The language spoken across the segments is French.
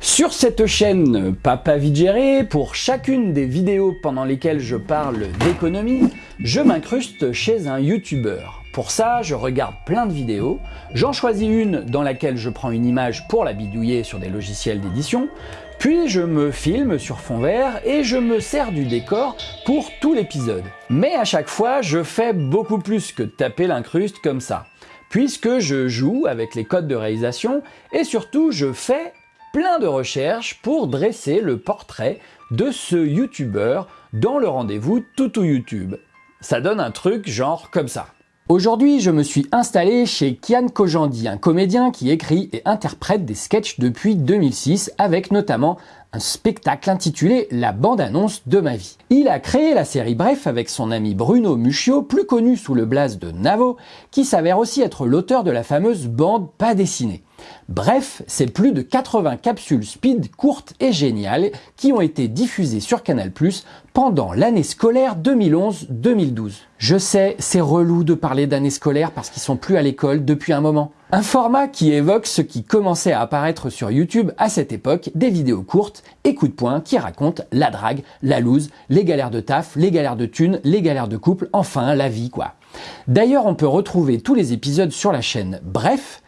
Sur cette chaîne Papa Vigéré, pour chacune des vidéos pendant lesquelles je parle d'économie, je m'incruste chez un youtubeur. Pour ça, je regarde plein de vidéos, j'en choisis une dans laquelle je prends une image pour la bidouiller sur des logiciels d'édition, puis je me filme sur fond vert et je me sers du décor pour tout l'épisode. Mais à chaque fois, je fais beaucoup plus que taper l'incruste comme ça puisque je joue avec les codes de réalisation et surtout je fais plein de recherches pour dresser le portrait de ce youtubeur dans le rendez-vous Toutou YouTube. Ça donne un truc genre comme ça. Aujourd'hui, je me suis installé chez Kian Kojandi, un comédien qui écrit et interprète des sketchs depuis 2006, avec notamment un spectacle intitulé La bande-annonce de ma vie. Il a créé la série Bref avec son ami Bruno Muccio, plus connu sous le blaze de Navo, qui s'avère aussi être l'auteur de la fameuse bande pas dessinée. Bref, c'est plus de 80 capsules speed courtes et géniales qui ont été diffusées sur Canal+, pendant l'année scolaire 2011-2012. Je sais, c'est relou de parler d'année scolaire parce qu'ils sont plus à l'école depuis un moment. Un format qui évoque ce qui commençait à apparaître sur YouTube à cette époque, des vidéos courtes et coups de poing qui racontent la drague, la loose, les galères de taf, les galères de thunes, les galères de couple, enfin la vie quoi. D'ailleurs, on peut retrouver tous les épisodes sur la chaîne Bref,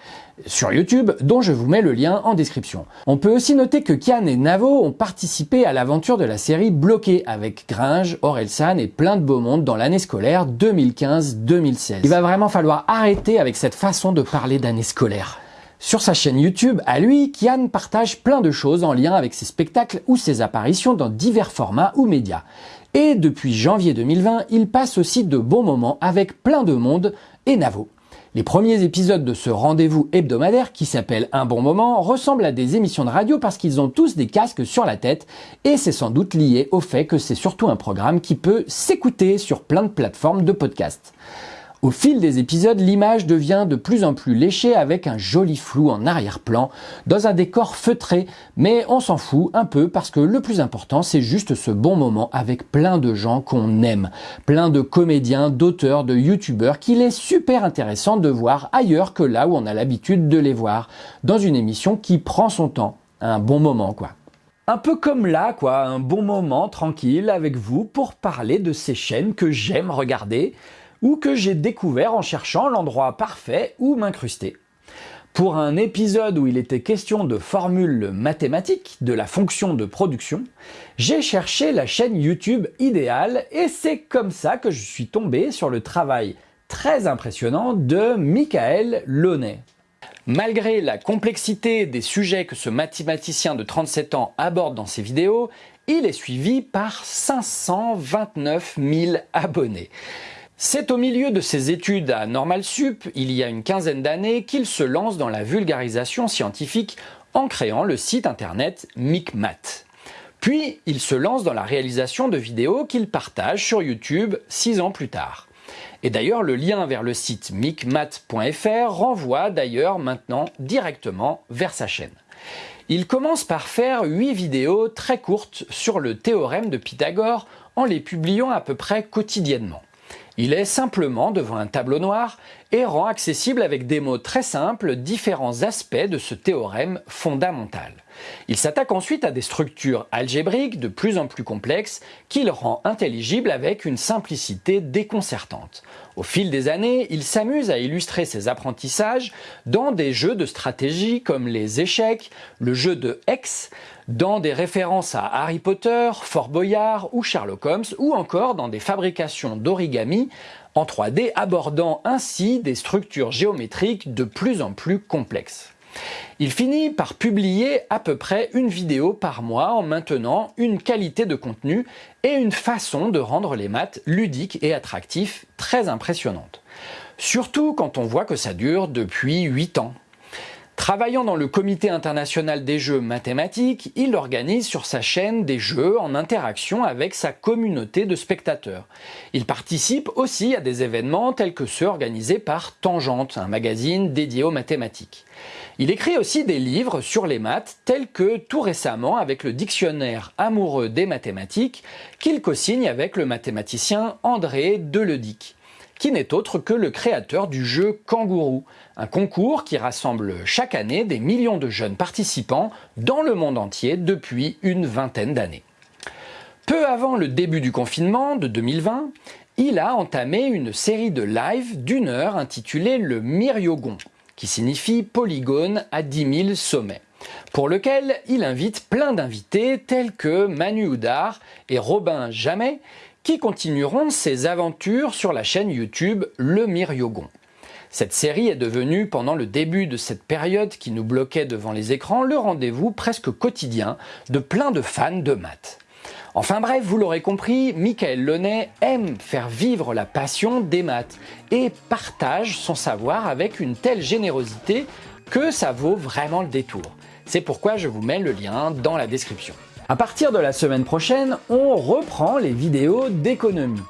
sur YouTube, dont je vous mets le lien en description. On peut aussi noter que Kian et Navo ont participé à l'aventure de la série Bloqué avec Gringe, Orelsan et plein de beaux mondes dans l'année scolaire 2015-2016. Il va vraiment falloir arrêter avec cette façon de parler d'année scolaire. Sur sa chaîne YouTube, à lui, Kian partage plein de choses en lien avec ses spectacles ou ses apparitions dans divers formats ou médias. Et depuis janvier 2020, il passe aussi de bons moments avec plein de monde et Navo. Les premiers épisodes de ce rendez-vous hebdomadaire qui s'appelle Un bon moment ressemblent à des émissions de radio parce qu'ils ont tous des casques sur la tête et c'est sans doute lié au fait que c'est surtout un programme qui peut s'écouter sur plein de plateformes de podcast. Au fil des épisodes, l'image devient de plus en plus léchée avec un joli flou en arrière-plan, dans un décor feutré, mais on s'en fout un peu parce que le plus important c'est juste ce bon moment avec plein de gens qu'on aime, plein de comédiens, d'auteurs, de youtubeurs qu'il est super intéressant de voir ailleurs que là où on a l'habitude de les voir, dans une émission qui prend son temps, un bon moment quoi. Un peu comme là, quoi, un bon moment tranquille avec vous pour parler de ces chaînes que j'aime regarder, ou que j'ai découvert en cherchant l'endroit parfait où m'incruster. Pour un épisode où il était question de formules mathématiques de la fonction de production, j'ai cherché la chaîne YouTube idéale et c'est comme ça que je suis tombé sur le travail très impressionnant de Michael Launay. Malgré la complexité des sujets que ce mathématicien de 37 ans aborde dans ses vidéos, il est suivi par 529 000 abonnés. C'est au milieu de ses études à Normal Sup, il y a une quinzaine d'années, qu'il se lance dans la vulgarisation scientifique en créant le site internet MicMath. Puis, il se lance dans la réalisation de vidéos qu'il partage sur YouTube six ans plus tard. Et d'ailleurs, le lien vers le site micmath.fr renvoie d'ailleurs maintenant directement vers sa chaîne. Il commence par faire 8 vidéos très courtes sur le théorème de Pythagore en les publiant à peu près quotidiennement. Il est simplement devant un tableau noir et rend accessible avec des mots très simples différents aspects de ce théorème fondamental. Il s'attaque ensuite à des structures algébriques de plus en plus complexes qu'il rend intelligibles avec une simplicité déconcertante. Au fil des années, il s'amuse à illustrer ses apprentissages dans des jeux de stratégie comme les échecs, le jeu de Hex, dans des références à Harry Potter, Fort Boyard ou Sherlock Holmes, ou encore dans des fabrications d'origami en 3D abordant ainsi des structures géométriques de plus en plus complexes. Il finit par publier à peu près une vidéo par mois en maintenant une qualité de contenu et une façon de rendre les maths ludiques et attractifs très impressionnantes. Surtout quand on voit que ça dure depuis 8 ans. Travaillant dans le comité international des jeux mathématiques, il organise sur sa chaîne des jeux en interaction avec sa communauté de spectateurs. Il participe aussi à des événements tels que ceux organisés par Tangente, un magazine dédié aux mathématiques. Il écrit aussi des livres sur les maths tels que tout récemment avec le dictionnaire amoureux des mathématiques qu'il co-signe avec le mathématicien André Deledic qui n'est autre que le créateur du jeu Kangourou, un concours qui rassemble chaque année des millions de jeunes participants dans le monde entier depuis une vingtaine d'années. Peu avant le début du confinement de 2020, il a entamé une série de lives d'une heure intitulée le Myriogon, qui signifie polygone à 10 000 sommets pour lequel il invite plein d'invités tels que Manu Oudar et Robin Jamais, qui continueront ses aventures sur la chaîne YouTube Le Myriogon. Cette série est devenue, pendant le début de cette période qui nous bloquait devant les écrans, le rendez-vous presque quotidien de plein de fans de maths. Enfin bref, vous l'aurez compris, Michael Launay aime faire vivre la passion des maths et partage son savoir avec une telle générosité que ça vaut vraiment le détour. C'est pourquoi je vous mets le lien dans la description. À partir de la semaine prochaine, on reprend les vidéos d'économie.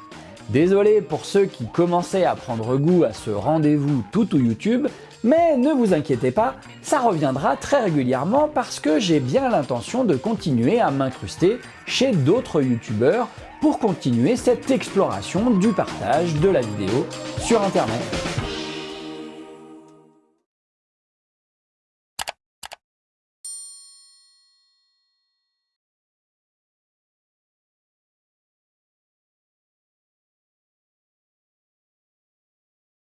Désolé pour ceux qui commençaient à prendre goût à ce rendez-vous tout ou YouTube, mais ne vous inquiétez pas, ça reviendra très régulièrement parce que j'ai bien l'intention de continuer à m'incruster chez d'autres youtubeurs pour continuer cette exploration du partage de la vidéo sur internet.